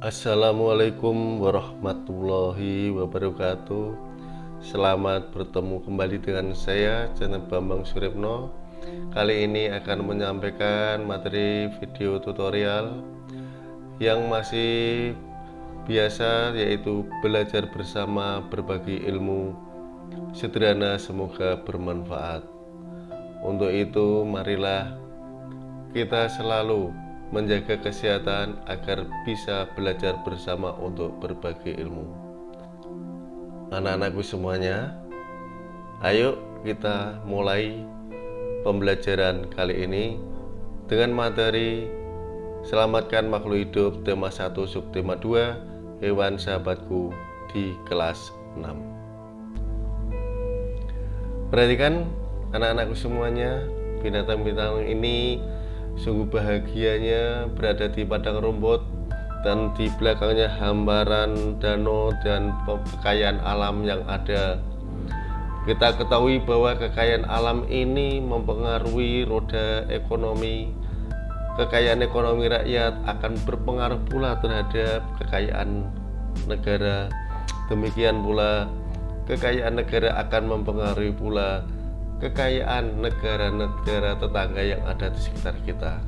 Assalamualaikum warahmatullahi wabarakatuh. Selamat bertemu kembali dengan saya channel Bambang Suripno Kali ini akan menyampaikan materi video tutorial Yang masih biasa yaitu belajar bersama berbagi ilmu. Sederhana semoga bermanfaat. Untuk itu marilah kita selalu menjaga kesehatan agar bisa belajar bersama untuk berbagi ilmu. Anak-anakku semuanya, ayo kita mulai pembelajaran kali ini dengan materi Selamatkan makhluk hidup tema 1 subtema 2 hewan sahabatku di kelas 6. Perhatikan anak-anakku semuanya, binatang-binatang ini Sungguh bahagianya berada di padang rumput dan di belakangnya hamparan danau dan kekayaan alam yang ada. Kita ketahui bahwa kekayaan alam ini mempengaruhi roda ekonomi. Kekayaan ekonomi rakyat akan berpengaruh pula terhadap kekayaan negara. Demikian pula kekayaan negara akan mempengaruhi pula kekayaan negara-negara tetangga yang ada di sekitar kita.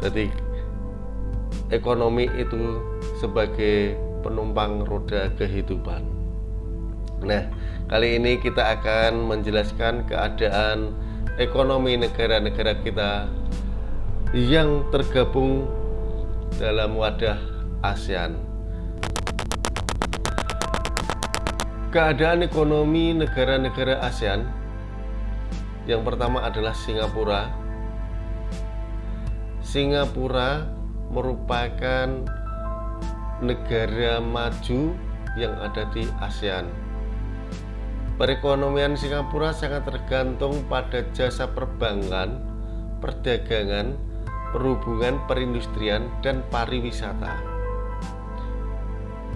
Jadi ekonomi itu sebagai penumpang roda kehidupan. Nah, kali ini kita akan menjelaskan keadaan ekonomi negara-negara kita yang tergabung dalam wadah ASEAN. Keadaan ekonomi negara-negara ASEAN yang pertama adalah Singapura. Singapura merupakan negara maju yang ada di ASEAN. Perekonomian Singapura sangat tergantung pada jasa perbankan, perdagangan, perhubungan, perindustrian, dan pariwisata.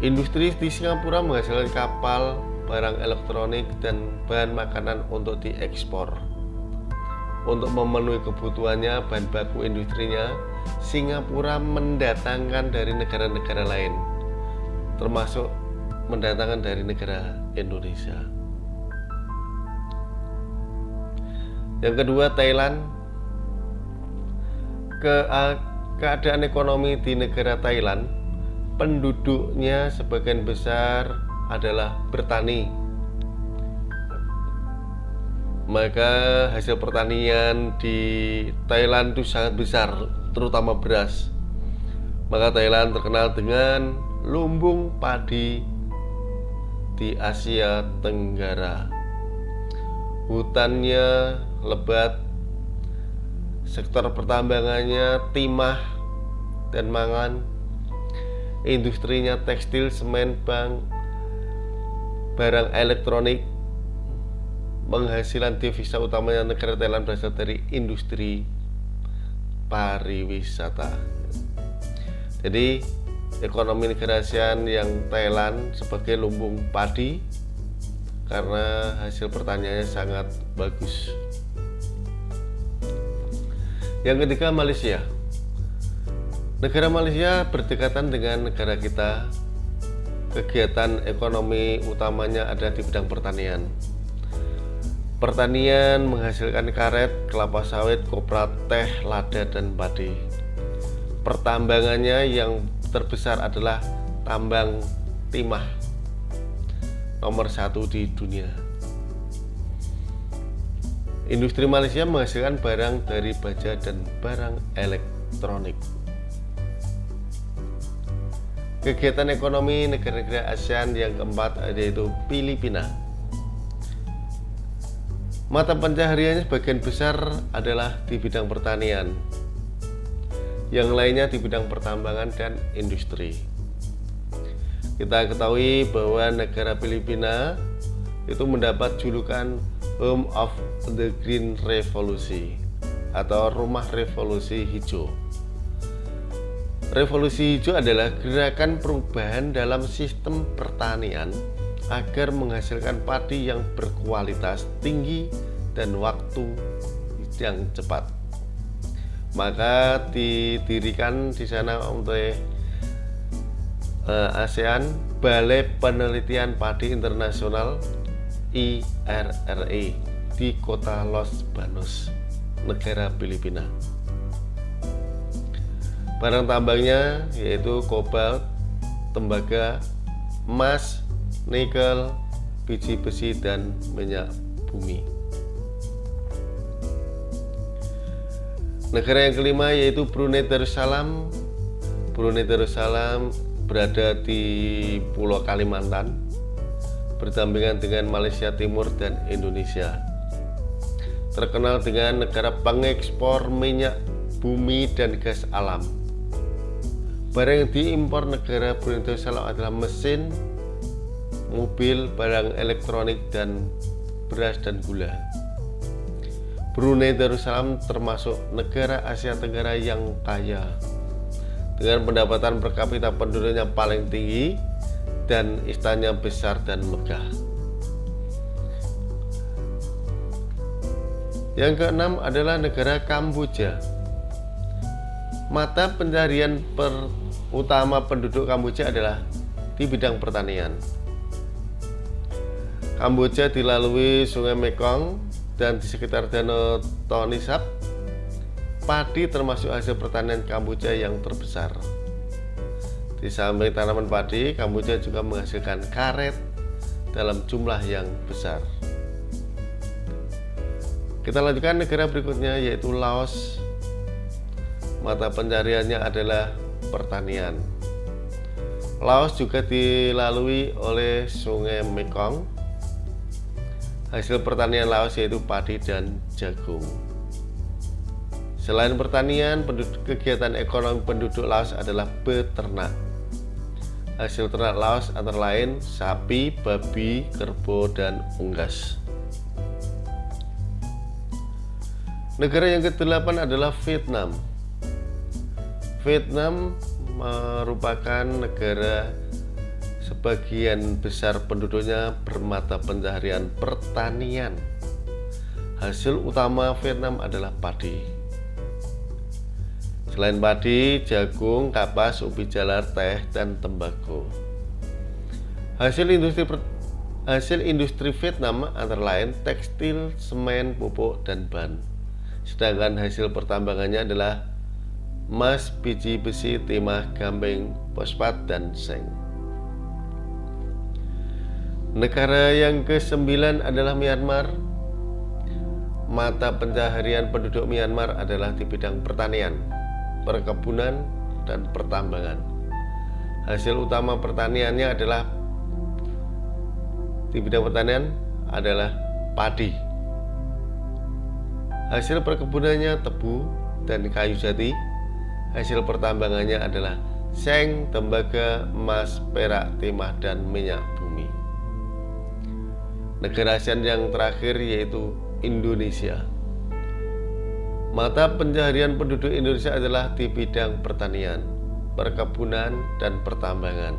Industri di Singapura menghasilkan kapal, barang elektronik, dan bahan makanan untuk diekspor untuk memenuhi kebutuhannya bahan baku industrinya Singapura mendatangkan dari negara-negara lain termasuk mendatangkan dari negara Indonesia. Yang kedua Thailand. Ke keadaan ekonomi di negara Thailand penduduknya sebagian besar adalah bertani maka hasil pertanian di Thailand itu sangat besar terutama beras. Maka Thailand terkenal dengan lumbung padi di Asia Tenggara. Hutannya lebat sektor pertambangannya timah dan mangan industrinya tekstil, semen, bank barang elektronik penghasilan devisa utamanya negara Thailand berasal dari industri pariwisata. Jadi ekonomi negara ASEAN yang Thailand sebagai lumbung padi karena hasil pertaniannya sangat bagus. Yang ketiga Malaysia. Negara Malaysia berdekatan dengan negara kita. Kegiatan ekonomi utamanya ada di bidang pertanian. Pertanian menghasilkan karet, kelapa sawit, kopra, teh, lada, dan padi. Pertambangannya yang terbesar adalah tambang timah nomor satu di dunia. Industri Malaysia menghasilkan barang dari baja dan barang elektronik. Kegiatan ekonomi negara-negara ASEAN yang keempat yaitu Filipina Mata pencahariannya sebagian besar adalah di bidang pertanian, yang lainnya di bidang pertambangan dan industri. Kita ketahui bahwa negara Filipina itu mendapat julukan Home of the Green Revolution atau Rumah Revolusi Hijau. Revolusi hijau adalah gerakan perubahan dalam sistem pertanian agar menghasilkan padi yang berkualitas tinggi dan waktu yang cepat. Maka didirikan di sana oleh uh, ASEAN Balai Penelitian Padi Internasional IRRE di kota Los Banos, negara Filipina. Barang tambangnya yaitu kobalt, tembaga, emas, nikel, biji besi dan minyak bumi. Negara yang kelima yaitu Brunei Darussalam. Brunei Darussalam berada di Pulau Kalimantan, berdampingan dengan Malaysia Timur dan Indonesia. Terkenal dengan negara pengekspor minyak bumi dan gas alam. Barang yang diimpor negara Brunei Darussalam adalah mesin, mobil, barang elektronik, dan beras dan gula. Brunei Darussalam termasuk negara Asia Tenggara yang kaya dengan pendapatan per kapita penduduknya paling tinggi dan istananya besar dan megah. Yang keenam adalah negara Kamboja. Mata pencarian per utama penduduk Kamboja adalah di bidang pertanian. Kamboja dilalui Sungai Mekong dan di sekitar Danau Tonisap padi termasuk hasil pertanian Kamboja yang terbesar. Di samping tanaman padi, Kamboja juga menghasilkan karet dalam jumlah yang besar. Kita lanjutkan negara berikutnya yaitu Laos. Mata pencariannya adalah pertanian. Laos juga dilalui oleh Sungai Mekong. Hasil pertanian Laos yaitu padi dan jagung. Selain pertanian, penduduk, kegiatan ekonomi penduduk Laos adalah beternak. Hasil ternak Laos antara lain sapi, babi, kerbau, dan unggas. Negara yang ke-8 adalah Vietnam. Vietnam merupakan negara sebagian besar penduduknya bermata pencaharian pertanian. Hasil utama Vietnam adalah padi. Selain padi, jagung, kapas, ubi jalar, teh, dan tembakau. Hasil industri hasil industri Vietnam antara lain tekstil, semen, pupuk, dan ban. Sedangkan hasil pertambangannya adalah emas, biji besi, timah, gambeng, fosfat, dan seng. Negara yang ke-9 adalah Myanmar. Mata pencaharian penduduk Myanmar adalah di bidang pertanian perkebunan, dan pertambangan. Hasil utama pertaniannya adalah di bidang pertanian adalah padi. Hasil perkebunannya tebu dan kayu jati. Hasil pertambangannya adalah seng, tembaga, emas, perak, timah, dan minyak bumi. Negara ASEAN yang terakhir yaitu Indonesia. Mata pencaharian penduduk Indonesia adalah di bidang pertanian, perkebunan, dan pertambangan.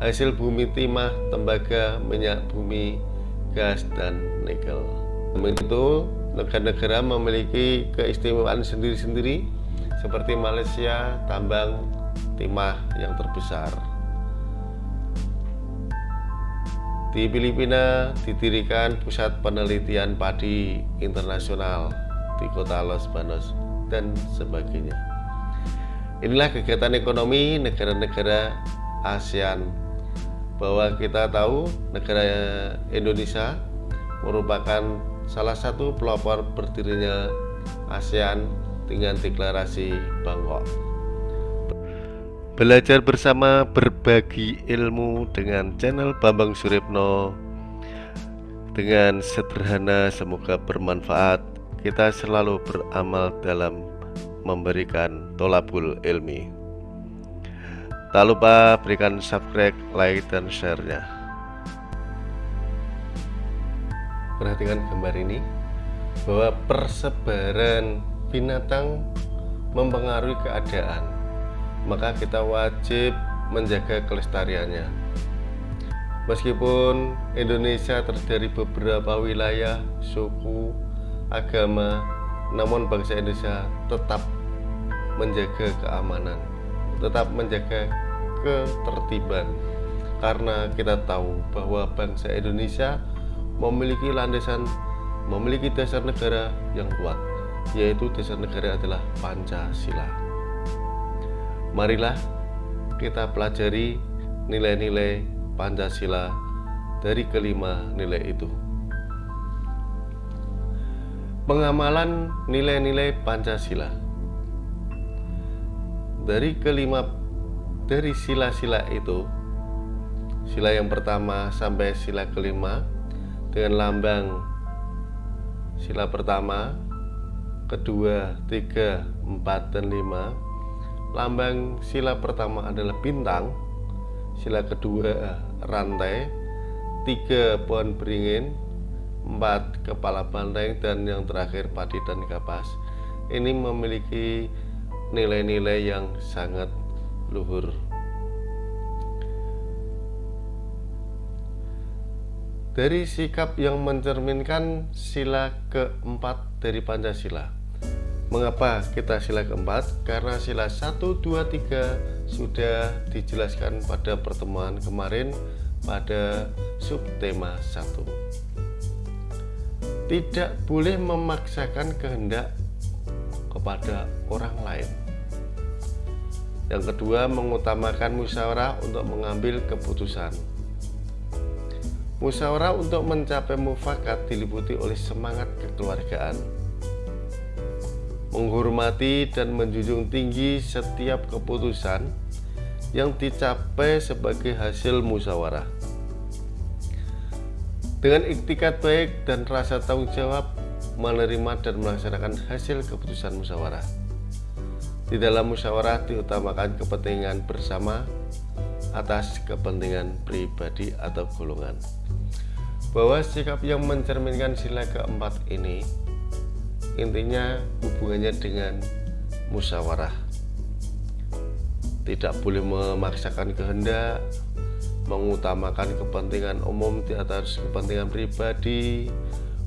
Hasil bumi timah, tembaga, minyak bumi, gas, dan nikel. Itu negara-negara memiliki keistimewaan sendiri-sendiri seperti Malaysia, tambang timah yang terbesar. Di Filipina didirikan Pusat Penelitian Padi Internasional di kota Los Banos dan sebagainya. Inilah kegiatan ekonomi negara-negara ASEAN bahwa kita tahu negara Indonesia merupakan salah satu pelopor berdirinya ASEAN dengan deklarasi Bangkok. Belajar bersama berbagi ilmu dengan channel Bambang Suripno dengan sederhana semoga bermanfaat kita selalu beramal dalam memberikan tolabul ilmi. Tak lupa berikan subscribe, like, dan share-nya. Perhatikan gambar ini bahwa persebaran binatang mempengaruhi keadaan. Maka kita wajib menjaga kelestariannya. Meskipun Indonesia terdiri beberapa wilayah, suku, agama, namun bangsa Indonesia tetap menjaga keamanan, tetap menjaga ketertiban karena kita tahu bahwa bangsa Indonesia memiliki landasan memiliki dasar negara yang kuat yaitu dasar negara adalah Pancasila marilah kita pelajari nilai-nilai Pancasila dari kelima nilai itu. Pengamalan nilai-nilai Pancasila. Dari kelima dari sila-sila itu sila yang pertama sampai sila kelima dengan lambang sila pertama kedua tiga empat dan lima lambang sila pertama adalah bintang sila kedua rantai tiga pohon beringin empat kepala banteng dan yang terakhir padi dan kapas ini memiliki nilai-nilai yang sangat luhur. Dari sikap yang mencerminkan sila keempat dari Pancasila. Mengapa kita sila keempat? Karena sila 1, 2, 3 sudah dijelaskan pada pertemuan kemarin pada subtema 1. Tidak boleh memaksakan kehendak kepada orang lain. Yang kedua, mengutamakan musyawarah untuk mengambil keputusan. Musyawarah untuk mencapai mufakat diliputi oleh semangat kekeluargaan. Menghormati dan menjunjung tinggi setiap keputusan yang dicapai sebagai hasil musyawarah. Dengan iktikat baik dan rasa tanggung jawab, menerima dan melaksanakan hasil keputusan musyawarah. Di dalam musyawarah diutamakan kepentingan bersama atas kepentingan pribadi atau golongan. Bahwa sikap yang mencerminkan sila keempat ini intinya hubungannya dengan musyawarah. Tidak boleh memaksakan kehendak, mengutamakan kepentingan umum di atas kepentingan pribadi,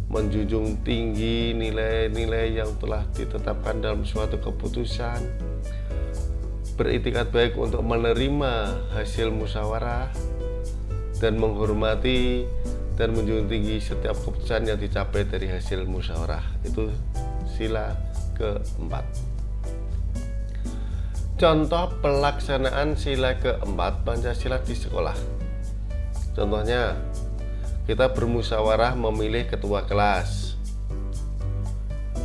menjunjung tinggi nilai-nilai yang telah ditetapkan dalam suatu keputusan, beritikat baik untuk menerima hasil musyawarah, dan menghormati dan menjunjung tinggi setiap keputusan yang dicapai dari hasil musyawarah. Itu sila keempat. Contoh pelaksanaan sila keempat Pancasila di sekolah. Contohnya, kita bermusyawarah memilih ketua kelas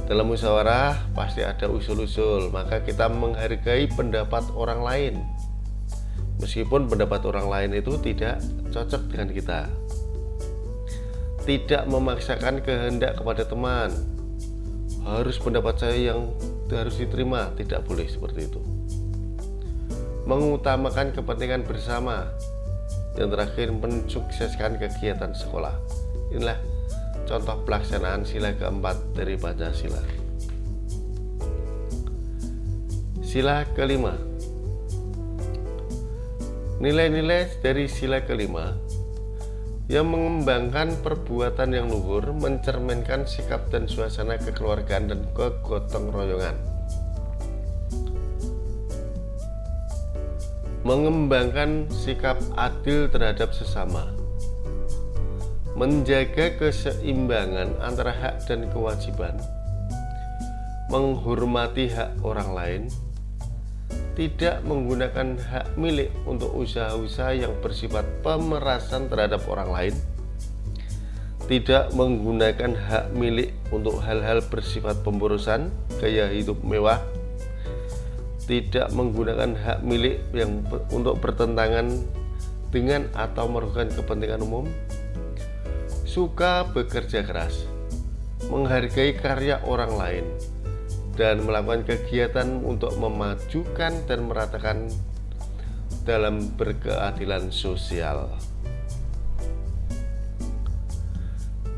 dalam musyawarah pasti ada usul-usul maka kita menghargai pendapat orang lain meskipun pendapat orang lain itu tidak cocok dengan kita tidak memaksakan kehendak kepada teman. Harus pendapat saya yang harus diterima tidak boleh seperti itu. Mengutamakan kepentingan bersama. Yang terakhir mensukseskan kegiatan sekolah. Inilah contoh pelaksanaan sila keempat dari Pancasila. Sila kelima. Nilai-nilai dari sila kelima yang mengembangkan perbuatan yang luhur mencerminkan sikap dan suasana kekeluargaan dan kegotong royongan. Mengembangkan sikap adil terhadap sesama, menjaga keseimbangan antara hak dan kewajiban, menghormati hak orang lain, tidak menggunakan hak milik untuk usaha-usaha yang bersifat pemerasan terhadap orang lain, tidak menggunakan hak milik untuk hal-hal bersifat pemborosan, gaya hidup mewah, tidak menggunakan hak milik yang untuk bertentangan dengan atau merugikan kepentingan umum, suka bekerja keras, menghargai karya orang lain, dan melakukan kegiatan untuk memajukan dan meratakan dalam berkeadilan sosial.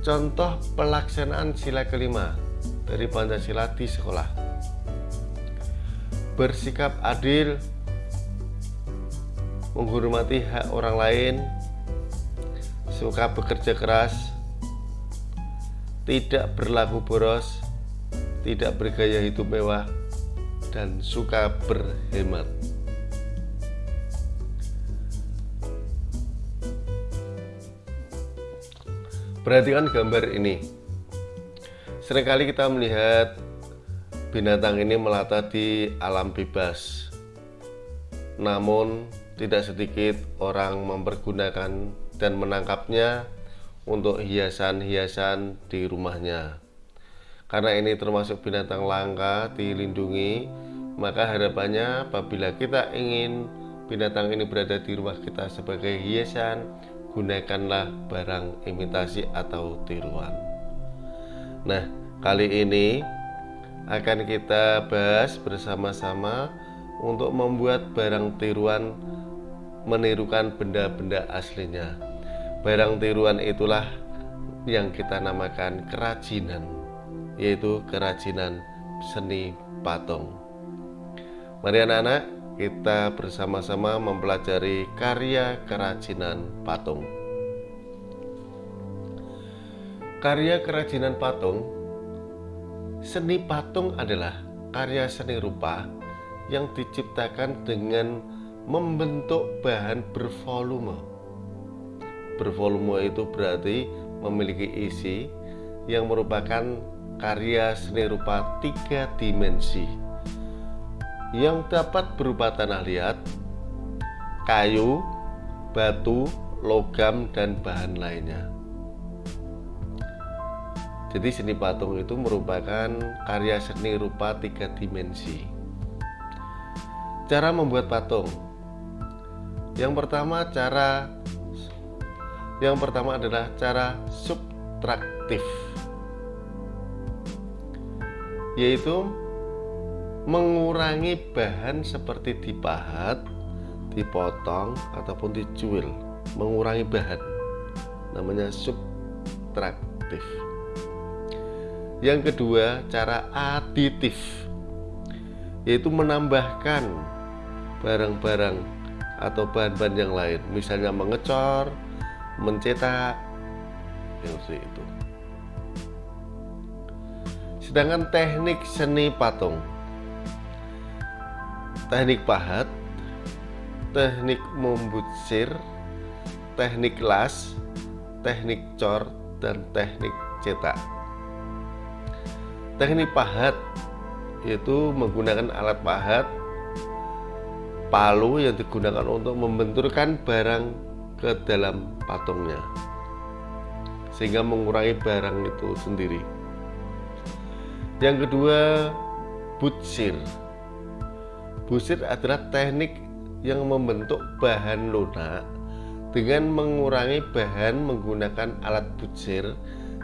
Contoh pelaksanaan sila kelima dari Pancasila di sekolah bersikap adil, menghormati hak orang lain, suka bekerja keras, tidak berlaku boros, tidak bergaya hidup mewah, dan suka berhemat. Perhatikan gambar ini. Seringkali kita melihat binatang ini melata di alam bebas. Namun, tidak sedikit orang mempergunakan dan menangkapnya untuk hiasan-hiasan di rumahnya karena ini termasuk binatang langka dilindungi maka harapannya apabila kita ingin binatang ini berada di rumah kita sebagai hiasan gunakanlah barang imitasi atau tiruan. Nah kali ini akan kita bahas bersama-sama untuk membuat barang tiruan menirukan benda-benda aslinya. Barang tiruan itulah yang kita namakan kerajinan yaitu kerajinan seni patung mari anak-anak kita bersama-sama mempelajari karya kerajinan patung. Karya kerajinan patung, seni patung adalah karya seni rupa yang diciptakan dengan membentuk bahan bervolume. Bervolume itu berarti memiliki isi yang merupakan karya seni rupa tiga dimensi yang dapat berupa tanah liat, kayu, batu, logam, dan bahan lainnya. Jadi seni patung itu merupakan karya seni rupa tiga dimensi. Cara membuat patung. Yang pertama cara yang pertama adalah cara subtraktif. Yaitu mengurangi bahan seperti dipahat, dipotong ataupun dicuil, mengurangi bahan. Namanya subtraktif. Yang kedua, cara aditif yaitu menambahkan barang-barang atau bahan-bahan yang lain, misalnya mengecor, mencetak, yang itu. Sedangkan teknik seni patung teknik pahat, teknik membutsir, teknik las, teknik cor, dan teknik cetak. Teknik pahat yaitu menggunakan alat pahat palu yang digunakan untuk membenturkan barang ke dalam patungnya sehingga mengurangi barang itu sendiri. Yang kedua, butsir Busit adalah teknik yang membentuk bahan lunak dengan mengurangi bahan menggunakan alat butsir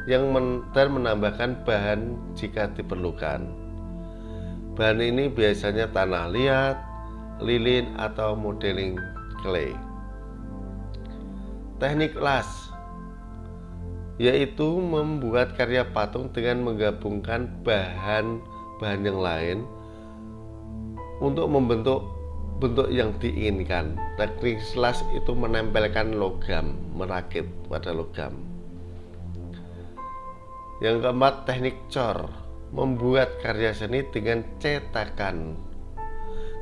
yang men dan menambahkan bahan jika diperlukan. Bahan ini biasanya tanah liat, lilin, atau modeling clay. Teknik las yaitu membuat karya patung dengan menggabungkan bahan-bahan yang lain untuk membentuk bentuk yang diinginkan. Teknik slash itu menempelkan logam, merakit pada logam. Yang keempat, teknik cor, membuat karya seni dengan cetakan.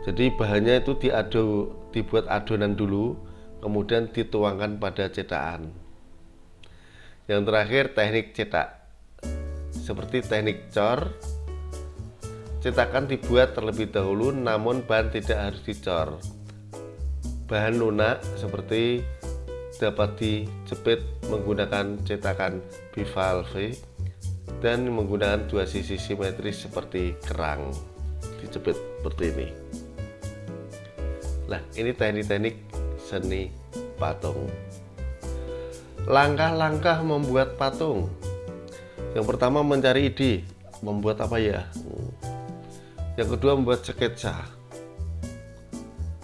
Jadi bahannya itu diadu, dibuat adonan dulu, kemudian dituangkan pada cetakan. Yang terakhir, teknik cetak. Seperti teknik cor, Cetakan dibuat terlebih dahulu namun bahan tidak harus dicor. Bahan lunak seperti dapat dijepit menggunakan cetakan bivalve dan menggunakan dua sisi simetris seperti kerang dijepit seperti ini. Nah, ini teknik-teknik seni patung. Langkah-langkah membuat patung. Yang pertama mencari ide, membuat apa ya? yang kedua membuat sketsa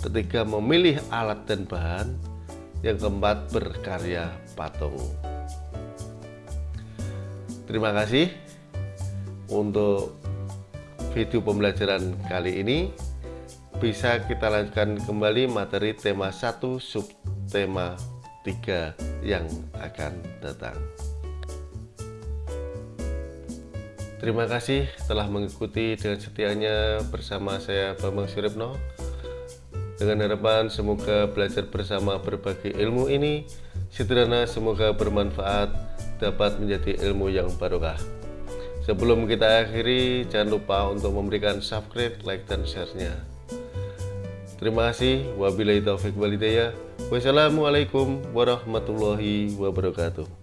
ketiga memilih alat dan bahan yang keempat berkarya patung terima kasih untuk video pembelajaran kali ini bisa kita lanjutkan kembali materi tema 1 sub 3 yang akan datang Terima kasih telah mengikuti dengan setianya bersama saya Bambang Suripno. Dengan harapan semoga belajar bersama berbagai ilmu ini Sederhana semoga bermanfaat dapat menjadi ilmu yang barokah. Sebelum kita akhiri, jangan lupa untuk memberikan subscribe, like, dan share-nya. Terima kasih. Wabillahi taufik walidayah. Wassalamualaikum warahmatullahi wabarakatuh.